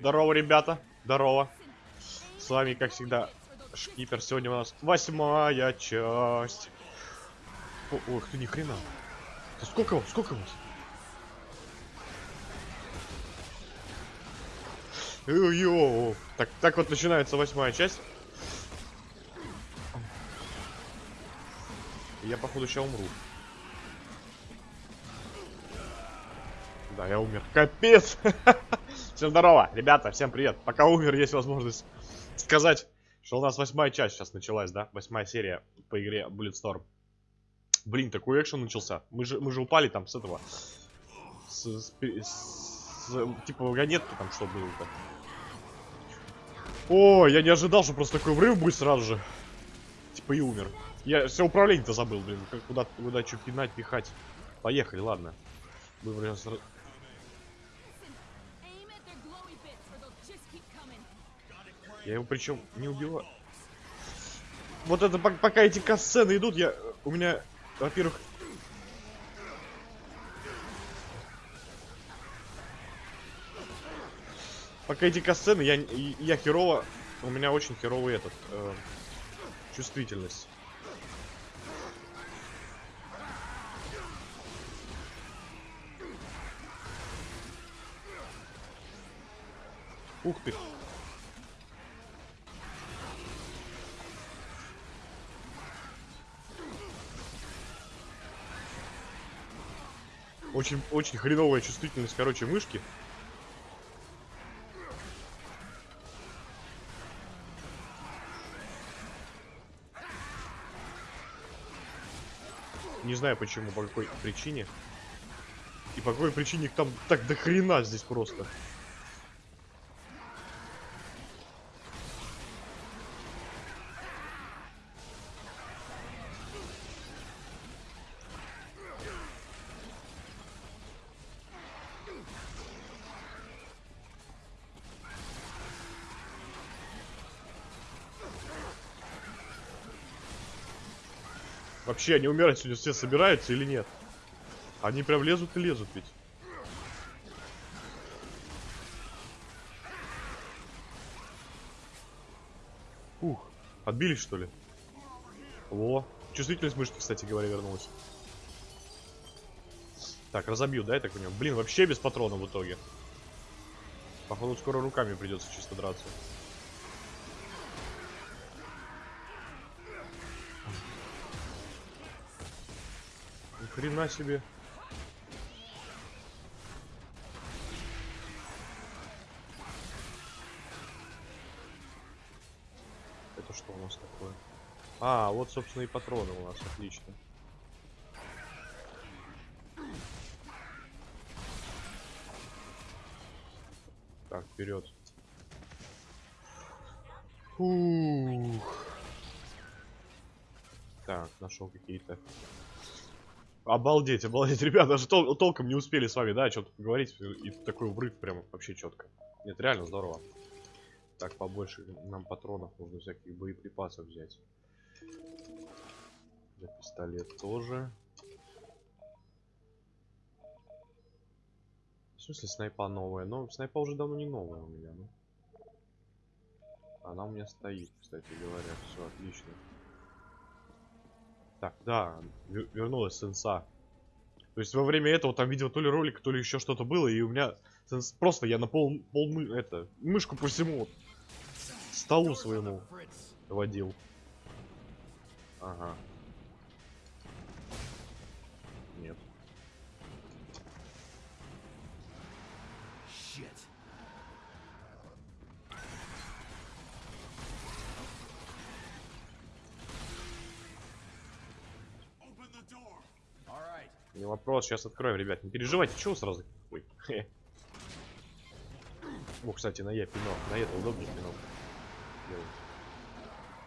Здорово, ребята. Здорово. С вами, как всегда, Шкипер. Сегодня у нас восьмая часть. Ох ты, ни хрена. Да сколько вас? Сколько вас? Йо, так, так вот начинается восьмая часть. Я, походу, сейчас умру. Да, я умер. Капец! Всем здорово, ребята, всем привет. Пока умер, есть возможность сказать, что у нас восьмая часть сейчас началась, да? Восьмая серия по игре Bulletstorm. Блин, такой экшен начался. Мы же, мы же упали там с этого. С, с, с, типа вагонетки там что было-то. О, я не ожидал, что просто такой врыв будет сразу же. Типа и умер. Я все управление-то забыл, блин. Как куда, куда что пинать, пихать. Поехали, ладно. Будем Я его причем не убиваю. Вот это пока эти касцены идут, я у меня, во-первых, пока эти касцены, я я херово, у меня очень херовый этот э, чувствительность. Ух ты. Очень, очень хреновая чувствительность, короче, мышки. Не знаю почему, по какой причине. И по какой причине их там так до хрена здесь просто. Вообще, они умирать сегодня все собираются или нет? Они прям лезут и лезут ведь. Ух, отбились что ли? Во, чувствительность мышки, кстати говоря, вернулась. Так, разобью, да, я так понимаю? Блин, вообще без патрона в итоге. Походу, скоро руками придется чисто драться. Хрена себе. Это что у нас такое? А, вот, собственно, и патроны у нас. Отлично. Так, вперед. Фух. Так, нашел какие-то Обалдеть, обалдеть. Ребята, даже тол толком не успели с вами, да, что-то поговорить. И такой врыв прям вообще четко. Нет, реально здорово. Так, побольше нам патронов нужно всяких боеприпасов взять. За пистолет тоже. В смысле снайпа новая? Но снайпа уже давно не новая у меня, ну. Она у меня стоит, кстати говоря. Все, отлично. Так, да, вернулась сенса. То есть во время этого там видел то ли ролик, то ли еще что-то было, и у меня сенс... просто я на пол, пол мы... это, мышку по всему столу своему водил. Ага. Нет. Не вопрос, сейчас откроем, ребят. Не переживайте, чего сразу? Ой. О, кстати, на я пинал. На это удобнее пинал.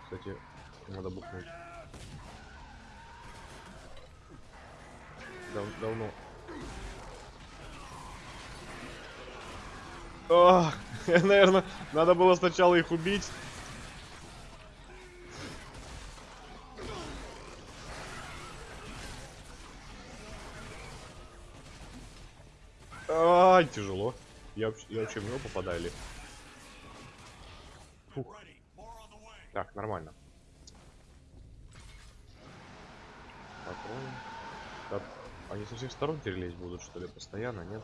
Кстати, надо бухнуть. Дав давно. О, наверное, надо было сначала их убить. попадать тяжело. Я, я вообще в него попадаю. Фух. Так, нормально. Так, они со всех сторон перелезть будут, что ли, постоянно, нет?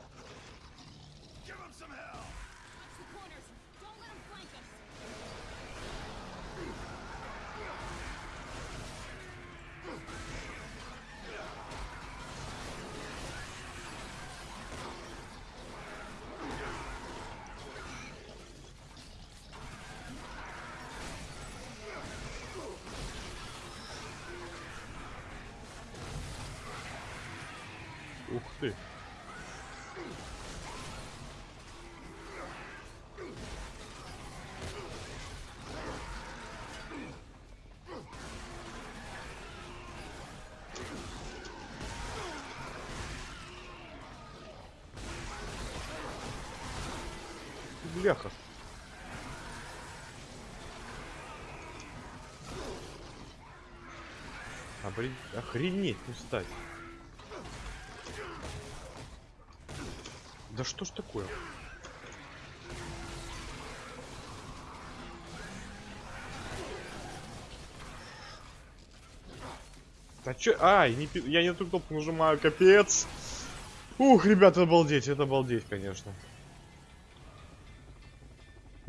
Бляха. Обри... Охренеть, не встать. Да что ж такое? Да чё? Ай, не я не ту кнопку нажимаю, капец. Ух, ребята, обалдеть, это обалдеть, конечно.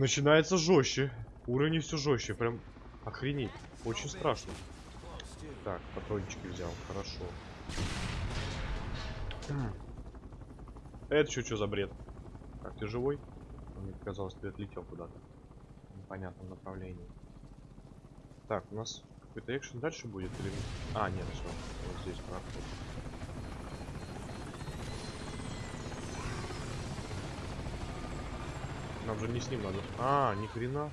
Начинается жестче. Уровень все жестче, прям охренеть. Очень страшно. Так, патрончики взял, хорошо. М. Это что, что за бред? Так, ты живой? Мне показалось, ты отлетел куда-то. В непонятном направлении. Так, у нас какой-то экшен дальше будет или... А, нет, все. Вот здесь проход. Нам же не с ним надо. А, ни хрена.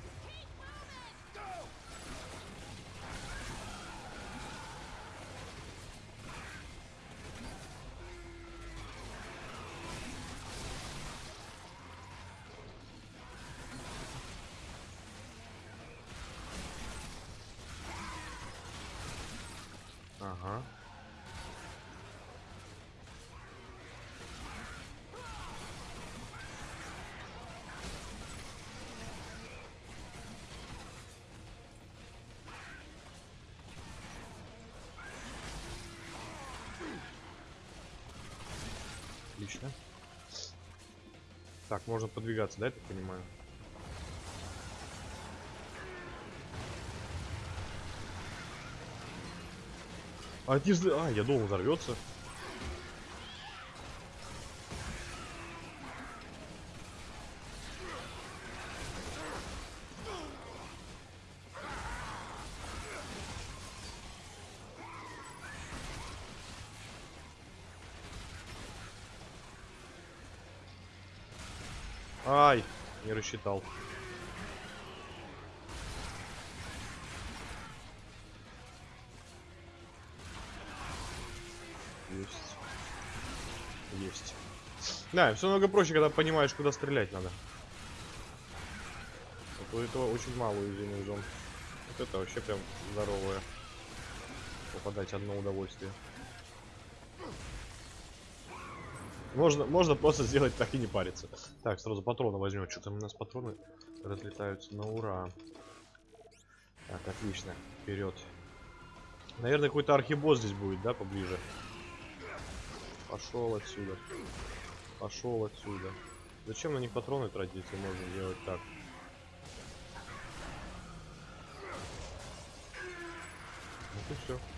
Так, можно подвигаться, да, я так понимаю? А, не а, я думал, взорвется. Ай, не рассчитал. Есть. Есть. Да, все намного проще, когда понимаешь, куда стрелять надо. Вот у этого очень мало уязвимых зон. Вот это вообще прям здоровое. Попадать одно удовольствие. Можно, можно просто сделать так и не париться. Так, сразу патроны возьмем. Что-то у нас патроны разлетаются на ура. Так, отлично. Вперед. Наверное, какой-то архибосс здесь будет, да, поближе. Пошел отсюда. Пошел отсюда. Зачем на них патроны тратить, если можно сделать так? Вот и все.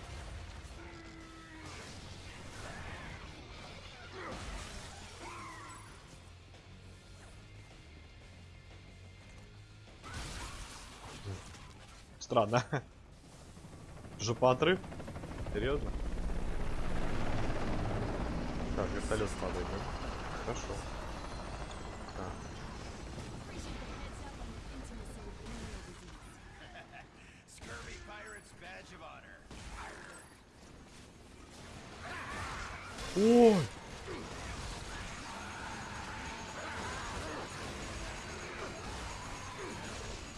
Странно. Жопа отрыв? Серьезно? Так, вертолет падает, да? Хорошо. Так. Appreciate the heads up on the intimacy with venereal disease. Scurvy pirate's badge of honor. Ой!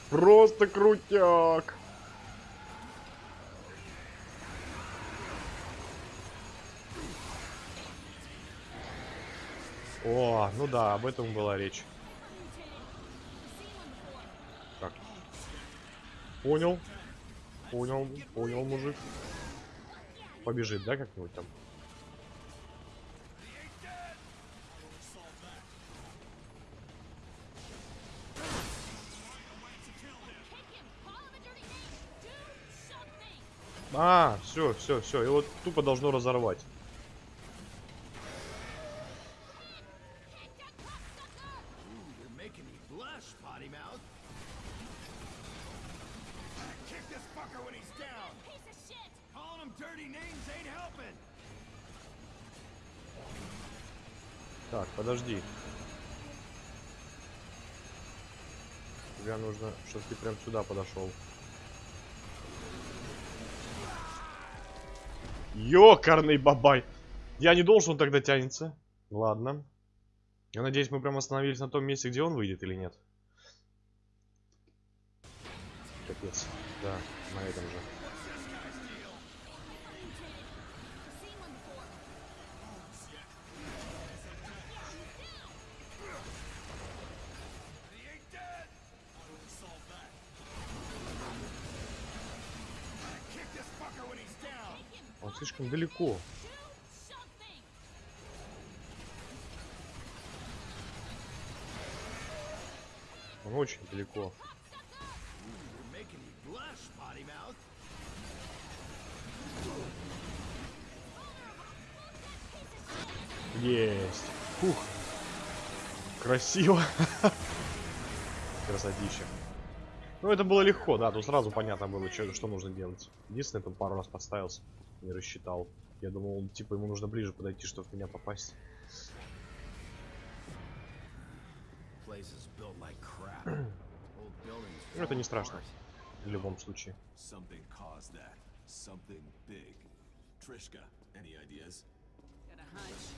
Просто крутяк! О, ну да, об этом была речь. Так. Понял. Понял, понял, мужик. Побежит, да, как-нибудь там? А, все, все, все. Его тупо должно разорвать. Тебе нужно, чтобы ты прям сюда подошел. Ёкарный бабай! Я не должен, он тогда тянется. Ладно. Я надеюсь, мы прям остановились на том месте, где он выйдет или нет. Капец. Да, на этом же. Слишком далеко. Он очень далеко. Есть. Фух. Красиво. Красотища. Ну, это было легко, да, тут сразу понятно было, что, что нужно делать. Единственное, там пару раз подставился, не рассчитал. Я думал, он, типа, ему нужно ближе подойти, чтобы в меня попасть. Ну, это не страшно. В любом случае.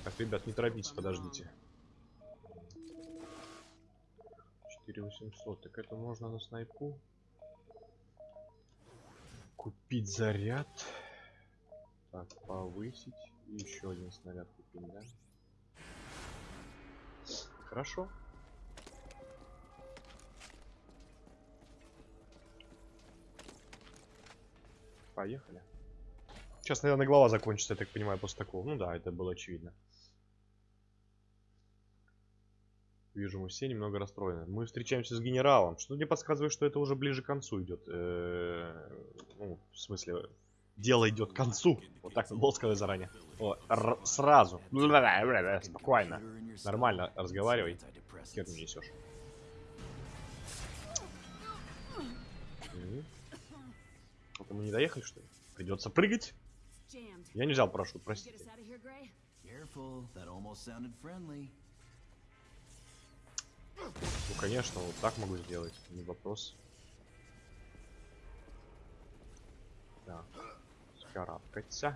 Так, ребят, не торопитесь, подождите. 4800, так это можно на снайпу. Купить заряд. Так, повысить. И еще один снаряд купить, да? Хорошо. Поехали. Сейчас, наверное, глава закончится, я так понимаю, после такого. Ну да, это было очевидно. Вижу, мы все немного расстроены. Мы встречаемся с генералом. Что мне подсказывает, что это уже ближе к концу идет. Э, Ну, в смысле, дело идет к концу. Вот так надо сказать заранее. О, сразу. Спокойно. Нормально разговаривай. Хер не несешь. Мгм. Это мы не доехали, что ли? Придется прыгать. Я не взял парашют, простите. Ну, конечно, вот так могу сделать. Не вопрос. Так. Карабкаться.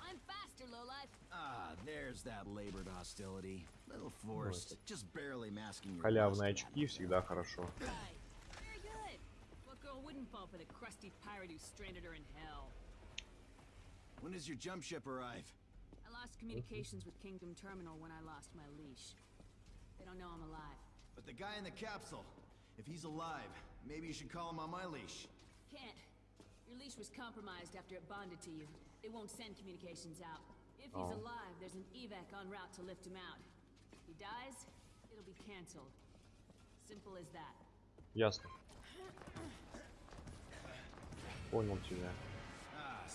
I'm faster, lowlife. Ah, there's that labored hostility. Little forced, just barely masking your Халявные lust. очки всегда хорошо. Right. Very good. What girl wouldn't fall for the crusty pirate who stranded her in hell? When does your jump ship arrive? I lost communications with Kingdom Terminal when I lost my leash. They don't know I'm alive. But the guy in the capsule, if he's alive, maybe you should call him on my leash. Can't. Your leash was compromised after it bonded to you. They won't send communications out. If he's Oh. alive, there's an evac en route to lift him out. If he dies, it'll be cancelled. Simple as that. Ясно. Понял тебя. Ah,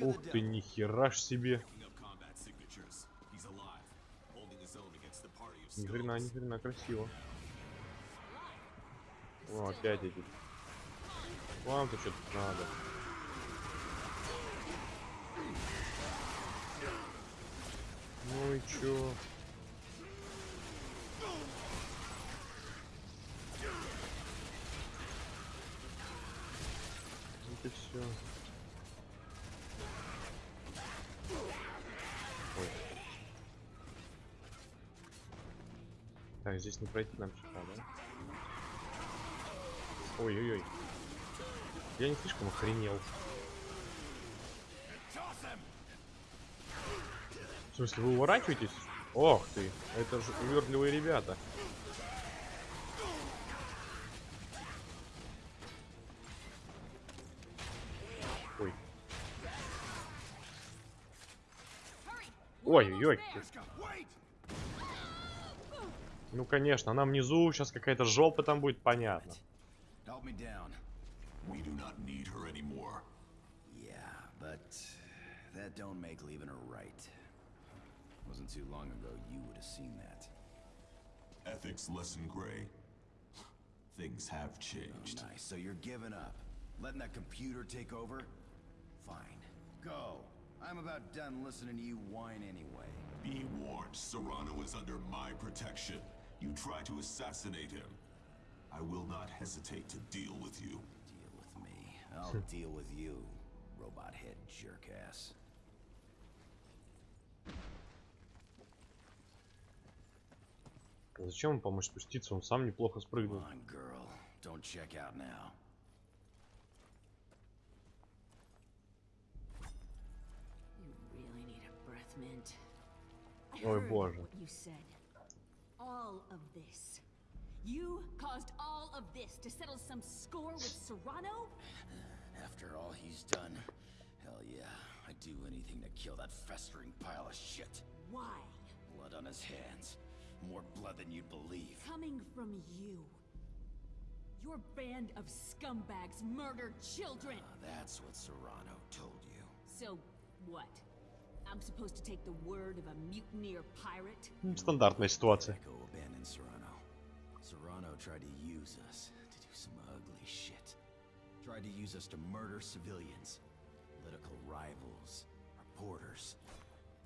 Ух ты, нихера ж себе. Ни хрена, ни хрена, красиво. О, опять эти. Вам-то что тут надо. Ну и чё? Вот и все. Так, здесь не пройти нам сюда, да? Ой-ой-ой. Я не слишком охренел. В смысле, вы уворачиваетесь? Ох ты, это же увертливые ребята. Ой. Ой-ой-ой. Ну, конечно, нам внизу, сейчас какая-то жопа там будет, понятно. Yeah, but that don't make leaving her right. Wasn't too long ago you would have seen that. Ethics lesson gray. Things have Oh, changed. nice. So you're giving up, letting that computer take over? Fine. Go. I'm about done listening to you whine anyway. Be warned, Serrano is under my protection. You try to assassinate him. I will not hesitate to deal with you. Deal with me. I'll deal with you, robot head jerk ass. Зачем ему помочь спуститься? Он сам неплохо Come спрыгнул. on, girl. Don't check out now. You really need a breath mint. I Ой, heard боже. what you said. All of this. You caused all of this to settle some score with Serrano? After all he's done, hell yeah, I'd do anything to kill that festering pile of shit. Why? Blood on his hands. More blood than you'd believe. Coming from you. Your band of scumbags murdered children. Ah, that's what Serrano told you. So, what? I'm supposed to take the word of a mutineer pirate? М, Стандартная ситуация. Echo abandoned Serrano. Serrano tried to use us to do some ugly shit. Tried to use us to murder civilians, political rivals, reporters,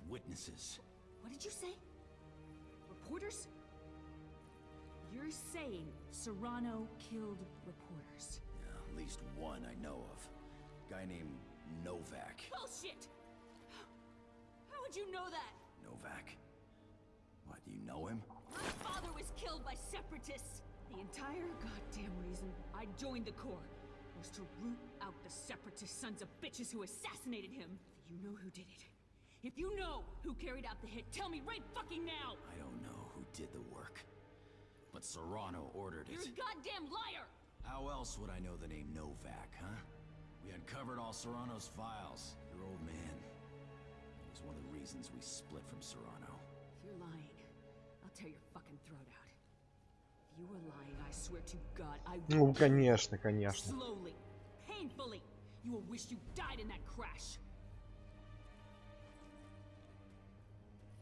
witnesses. What did you say? Reporters? You're saying Serrano killed reporters? Yeah, at least one I know of. Guy named Novak. Bullshit! How would you know that? Novak? What, do you know him? My father was killed by separatists! The entire goddamn reason I joined the Corps was to root out the separatist sons of bitches who assassinated him. You know who did it. If you know who carried out the hit, tell me right fucking now! I don't know who did the work. But Serrano ordered You're it. a goddamn liar! How else would I know the name Novak, huh? We uncovered all Serrano's files. Your old man. It was one of the reasons we split from Serrano. If you're lying, I'll tear your fucking throat out. If you were lying, I swear to God, I Ну, will конечно, конечно. slowly, painfully. You will wish you died in that crash.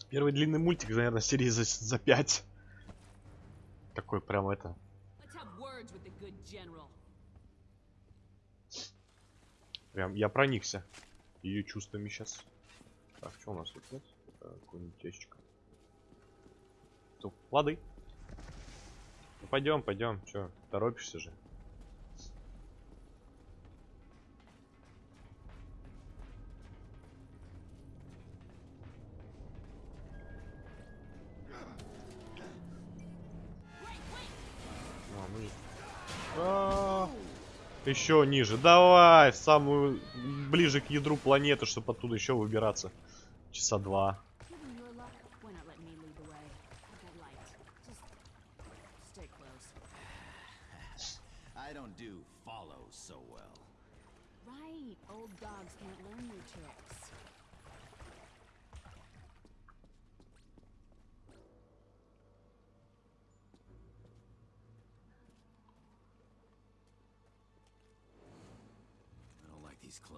Первый длинный мультик, наверное, серии за, за 5. Такой прям это. Прям я проникся ее чувствами сейчас. Так, что у нас тут нет? Какой-нибудь ящик. Тут плоды. Ну, пойдем, пойдем. Че, торопишься же? Еще ниже. Давай, в самую ближе к ядру планеты, чтобы оттуда еще выбираться. Часа два. I don't do follows so well. Right, old dogs can't learn new tricks.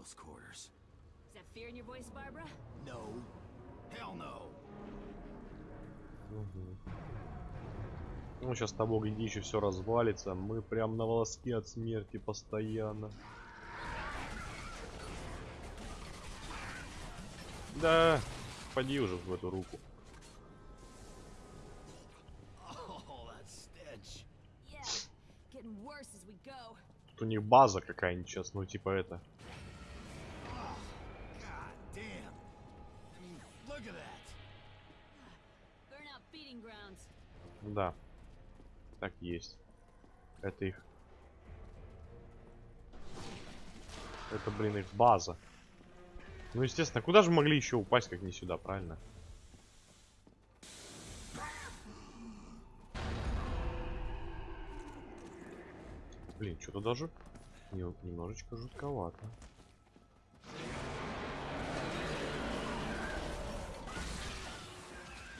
Close quarters. Is that fear in your voice, Barbara? No. Hell no. Ну, сейчас того гляди, еще все развалится. Мы прям на волоске от смерти постоянно. Да, поди уже в эту руку. Тут у них база какая-нибудь сейчас, ну типа это. Да. Так есть. Это их. Это, блин, их база. Ну, естественно, куда же могли еще упасть, как не сюда, правильно? Блин, что-то даже не- немножечко жутковато.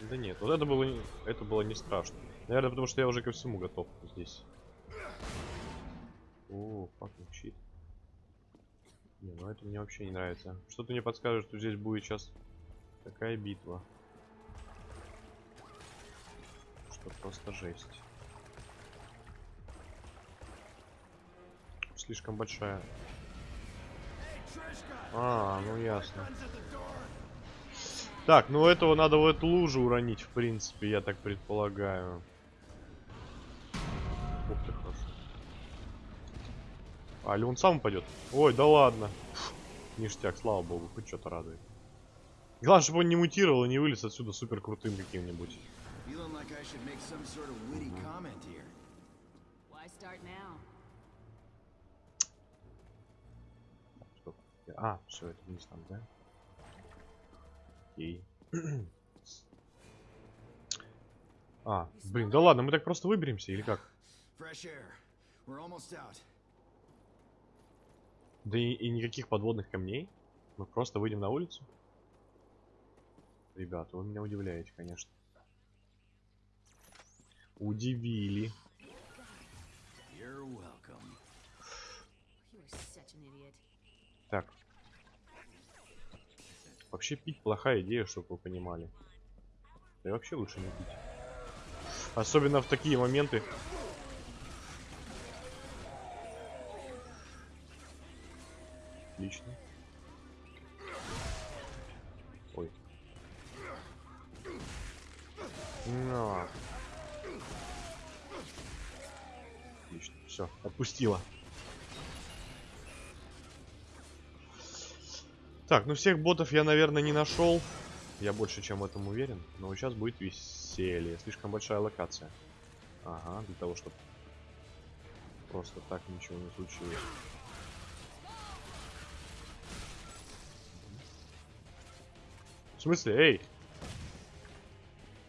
Да нет, вот это было, это было не страшно. Наверное, потому что я уже ко всему готов здесь. О, fucking shit. Не, ну это мне вообще не нравится. Что-то мне подскажет, что здесь будет сейчас такая битва. Что просто жесть. Слишком большая. А, ну ясно. Так, ну этого надо в эту лужу уронить, в принципе, я так предполагаю. Ух ты, хорошо. А, или он сам упадет? Ой, да ладно. Фу, ништяк, слава богу, хоть что-то радует. Главное, чтобы он не мутировал и не вылез отсюда супер крутым каким-нибудь. А, все, это вниз там, да? Окей. А, блин, да ладно, мы так просто выберемся или как? Да и, и никаких подводных камней. Мы просто выйдем на улицу. Ребята, вы меня удивляете, конечно. Удивили. Так. Вообще пить плохая идея, чтобы вы понимали. Да и вообще лучше не пить. Особенно в такие моменты. Отлично. Ой. На. Отлично. Все, отпустила. Так, ну всех ботов я, наверное, не нашел. Я больше чем в этом уверен. Но сейчас будет веселье. Слишком большая локация. Ага, для того, чтобы просто так ничего не случилось. В смысле, эй?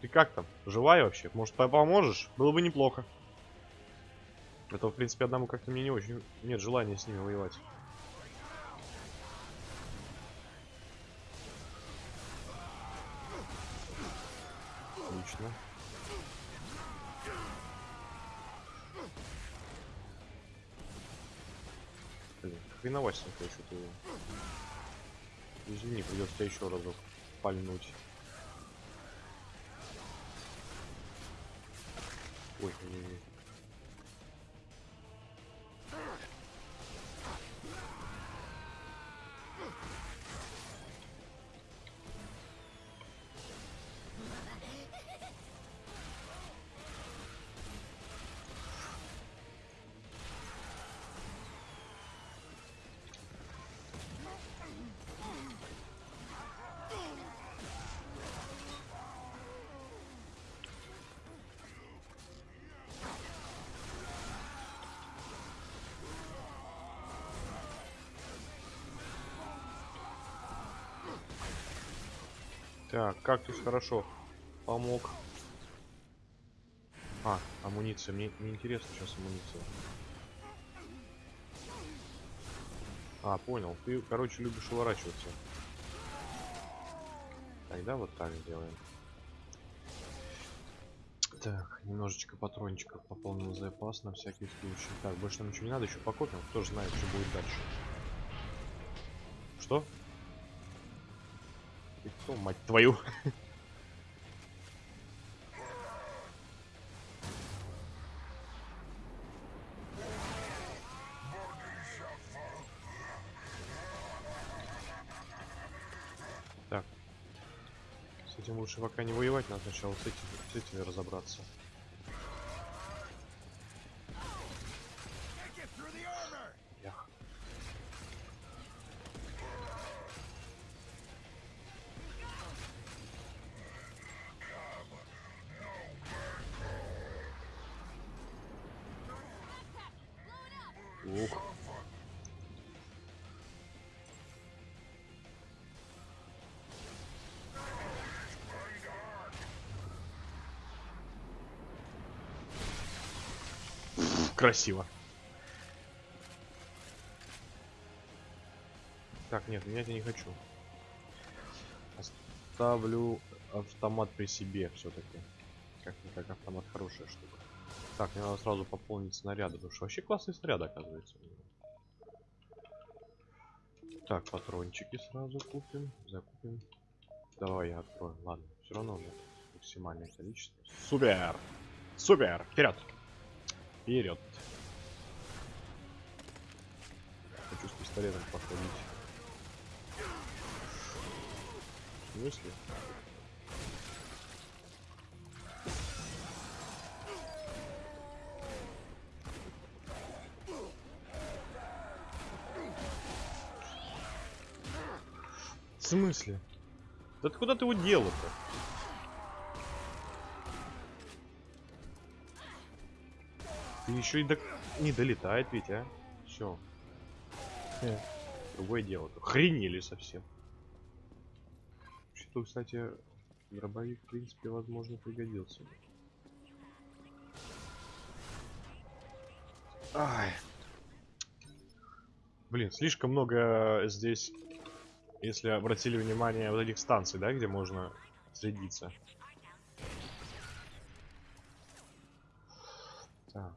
Ты как там? Живая вообще? Может, по- поможешь? Было бы неплохо. Это, в принципе, одному как-то мне не очень... Нет желания с ними воевать. Хреновасенько что-то его. Извини, придется тебя еще разок пальнуть. Ой, не, не. Так, кактус хорошо помог. А, амуниция. Мне не интересно сейчас амуниция. А, понял. Ты, короче, любишь уворачиваться. Тогда вот так сделаем. Так, немножечко патрончиков пополнил запас на всякий случай. Так, больше нам ничего не надо, еще покопим. Кто же знает, что будет дальше. Что? Кто, мать твою? Так. С этим лучше пока не воевать, надо сначала с этими, с этими разобраться. Красиво. Так, нет, менять я не хочу. Оставлю автомат при себе все-таки. Как как автомат хорошая штука. Так, мне надо сразу пополнить снаряды, потому что вообще классный снаряд оказывается. Так, патрончики сразу купим, закупим. Давай я открою. Ладно, все равно уже максимальное количество. Супер! Супер! Вперед! Вперед! Хочу с пистолетом походить. В смысле? В смысле? Да ты куда ты его делал-то? Еще и до... не долетает ведь, а? Все. Другое дело. Охренели совсем. Что, кстати, дробовик, в принципе, возможно, пригодился. Ай. Блин, слишком много здесь, если обратили внимание, вот этих станций, да, где можно следиться. Так.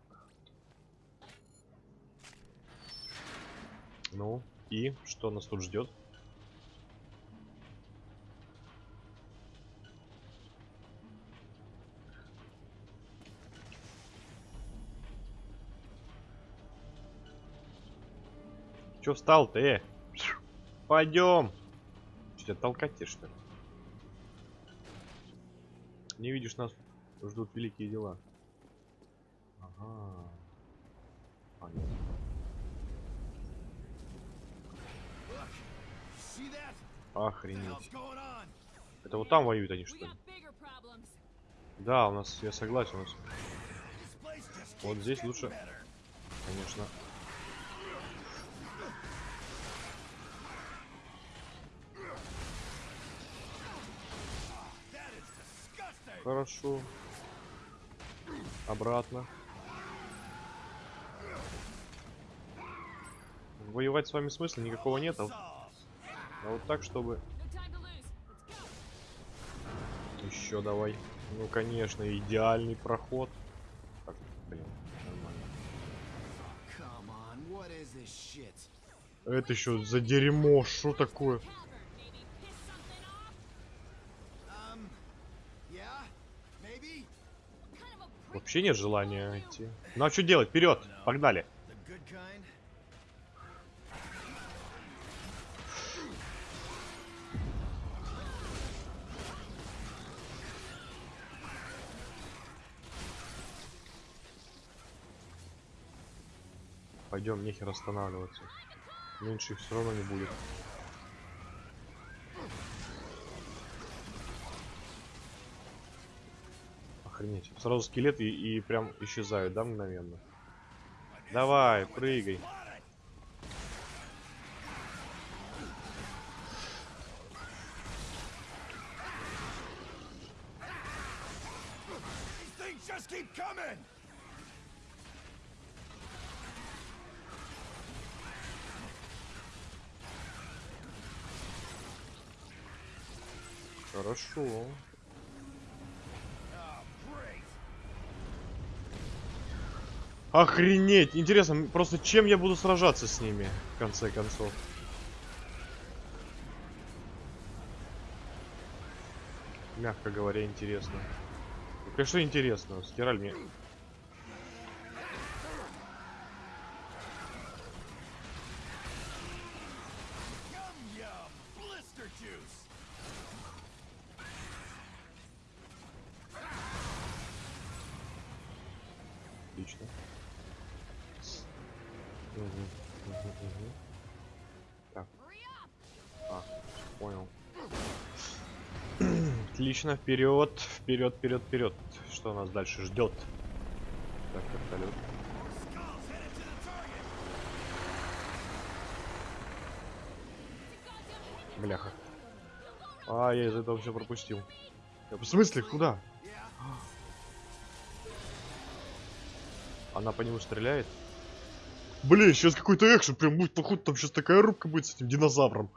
Ну, и что нас тут ждет? Че встал-то, э? Пойдем. Что толкать тебе, что ли? Не видишь, нас ждут великие дела. Ага. Понятно. See that? What the Охренеть. Это вот там воюют они, что ли? Да, у нас, я согласен, у нас, вот здесь лучше, конечно. Хорошо. Обратно. Воевать с вами смысла никакого нет, а. А вот так, чтобы... Еще давай. Ну, конечно, идеальный проход. Так, блин, нормально. Это еще за дерьмо, что такое? Вообще нет желания идти. Ну а что делать? Вперед! Погнали! Пойдем, нехер останавливаться. Меньше их все равно не будет. Охренеть. Сразу скелеты и, и прям исчезают, да, мгновенно? Давай, прыгай. Охренеть! Интересно, просто чем я буду сражаться с ними, в конце концов? Мягко говоря, интересно. Конечно, интересно. Стираль мне... Отлично. Мгм, мгм, мгм. Так, а, понял. Отлично, вперед, вперед, вперед, вперед. Что нас дальше ждет? Так, вертолет. Бляха. А, я из этого все пропустил. В смысле, куда? Она по нему стреляет? Блин, сейчас какой-то экшен прям будет, походу, там сейчас такая рубка будет с этим динозавром.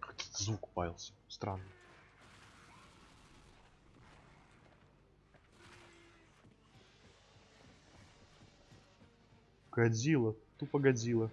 Какой-то звук паялся, странно. Годзилла, тупо Годзилла.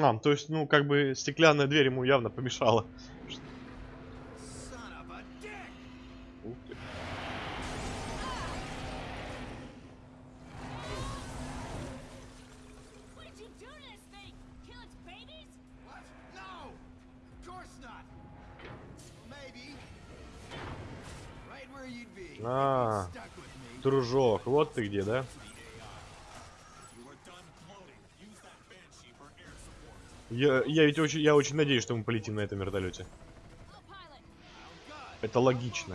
А, то есть, ну, как бы стеклянная дверь ему явно помешала. A dick! Ух ты. To this thing? Kill its babies? What? No! Of course not! Well, maybe. Right where you'd be. А, Stuck with me. дружок, вот ты где, да? You are done cloning. Use that banshee for air support. Я, я ведь очень, я очень надеюсь, что мы полетим на этом вертолете. Это логично.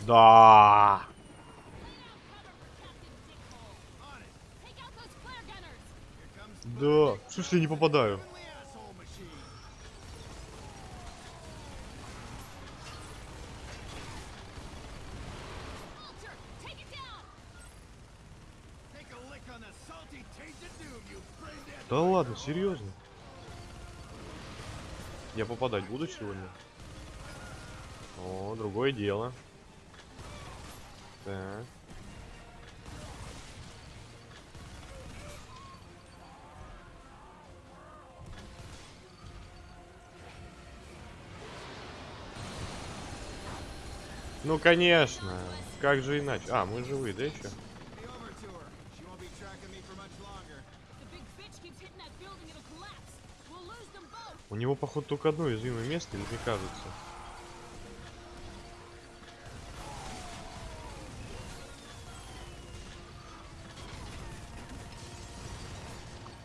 Да. Да. В смысле, не попадаю? Да ладно, серьезно? Я попадать буду сегодня? О, другое дело. Так. Ну конечно, как же иначе? А, мы живые, да еще? Него, походу, только одно уязвимое место, или мне кажется?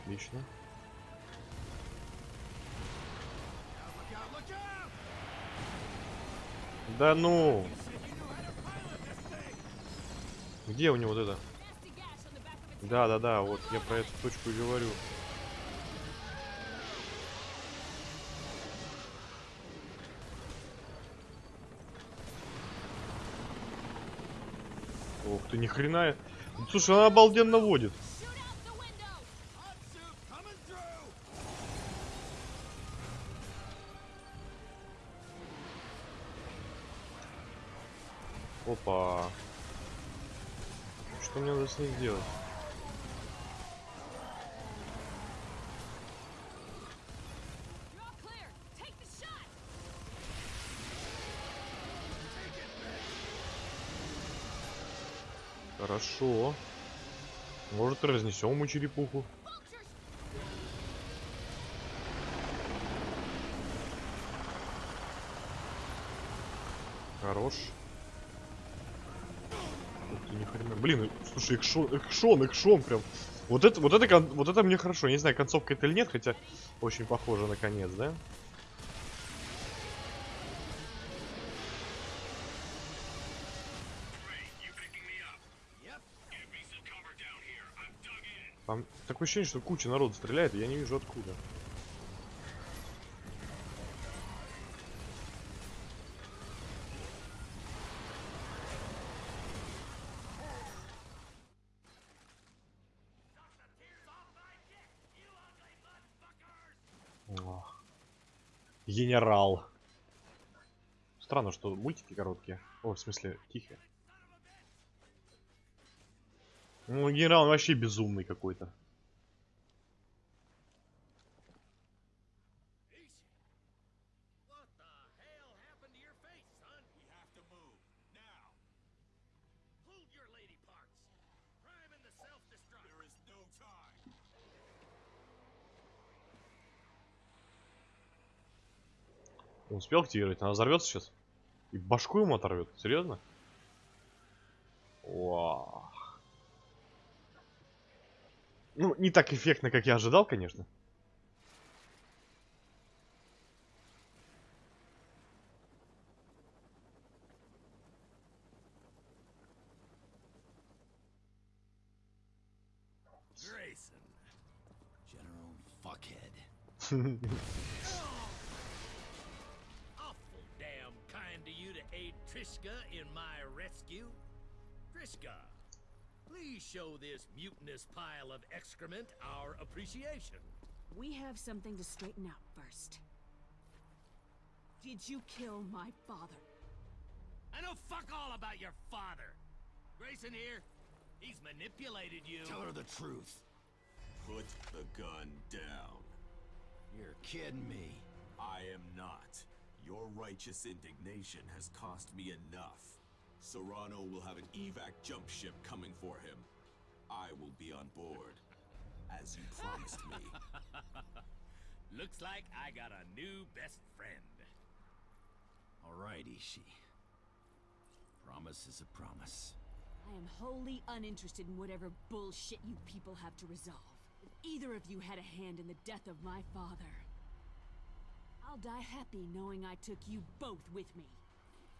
Отлично. Да ну! Где у него вот это? Nasty gash on the back of its Да, да, да, вот я про эту точку и говорю. Ох ты, ни хрена. Слушай, она обалденно водит. Хорошо. Может, разнесем ему черепуху. Хорош. Ты, ни хрена. Блин, слушай, экшон, экшон, экшон прям. Вот это, вот это, вот это мне хорошо. Я не знаю, концовка это или нет, хотя очень похоже на конец, да? Такое ощущение, что куча народу стреляет, и я не вижу откуда. Генерал. Странно, что мультики короткие. О, в смысле, тихие. Ну, генерал он вообще безумный какой-то. успел активировать, она взорвется сейчас. И башку ему оторвет, серьезно? Вау. Ну, не так эффектно, как я ожидал, конечно. Grayson. General Fuckhead. Trishka in my rescue. Trishka, please show this mutinous pile of excrement our appreciation. We have something to straighten out first. Did you kill my father? I know fuck all about your father. Grayson here, he's manipulated you. Tell her the truth. Put the gun down. You're kidding me. I am not. Your righteous indignation has cost me enough. Serrano will have an evac jump ship coming for him. I will be on board, as you promised me. Looks like I got a new best friend. All right, Ishi. Promise is a promise. I am wholly uninterested in whatever bullshit you people have to resolve. If either of you had a hand in the death of my father, I'll die happy knowing I took you both with me.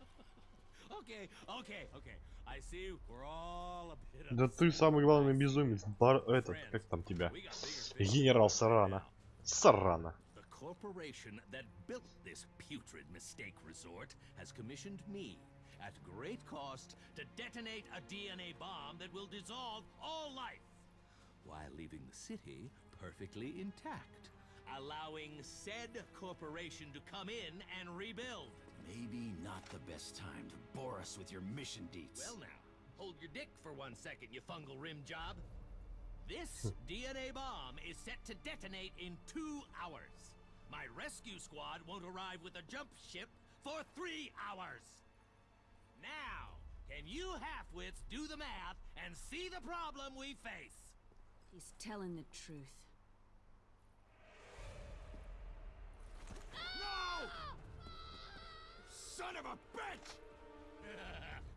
Okay, okay, okay. I see we're all a bit Да ты самый главный безумец. Бар... Этот, как там тебя? We got bigger fish. Генерал Сарана. Сарана. The corporation that built this putrid mistake resort has commissioned me at great cost to detonate a DNA bomb that will dissolve all life while leaving the city perfectly intact, allowing said corporation to come in and rebuild. Maybe not the best time to bore us with your mission deets. Well now, hold your dick for one second, you fungal rim job. This DNA bomb is set to detonate in two hours. My rescue squad won't arrive with a jump ship for three hours. Now, can you halfwits do the math and see the problem we face? He's telling the truth. No! Son of a bitch!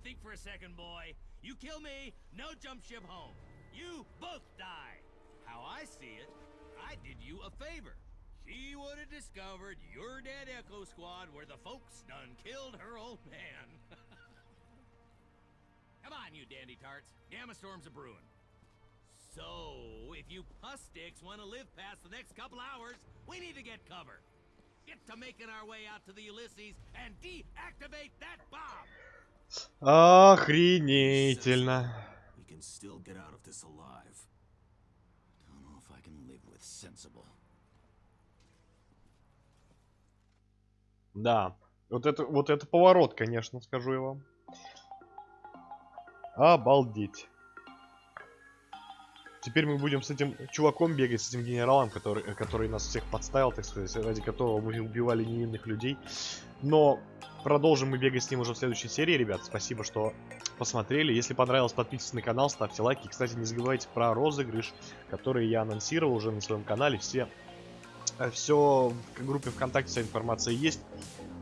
Think for a second, boy. You kill me, no jump ship home. You both die. How I see it, I did you a favor. She would have discovered your dead Echo Squad where the folks done killed her old man. Come on, you dandy tarts. Gamma storms a brewing. So, if you puss sticks want to live past the next couple hours, we need to get cover. Get to making our way out to the Ulysses and deactivate that bomb. Охренительно. We can still get out of this alive. Don't know if I can live with sensible. Да. Вот это, вот это поворот, конечно, скажу я вам. Обалдеть. Теперь мы будем с этим чуваком бегать, с этим генералом, который, э, который нас всех подставил, так сказать, ради которого мы убивали невинных людей. Но продолжим мы бегать с ним уже в следующей серии, ребят. Спасибо, что посмотрели. Если понравилось, подписывайтесь на канал, ставьте лайки. Кстати, не забывайте про розыгрыш, который я анонсировал уже на своем канале. Все, все в группе ВКонтакте, вся информация есть.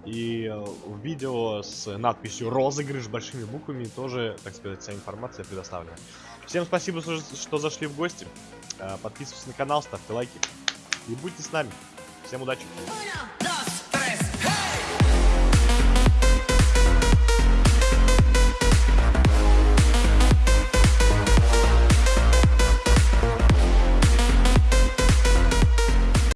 И э, в видео с надписью «Розыгрыш» большими буквами тоже, так сказать, вся информация предоставлена. Всем спасибо, что зашли в гости. Э, Подписывайтесь на канал, ставьте лайки. И будьте с нами. Всем удачи.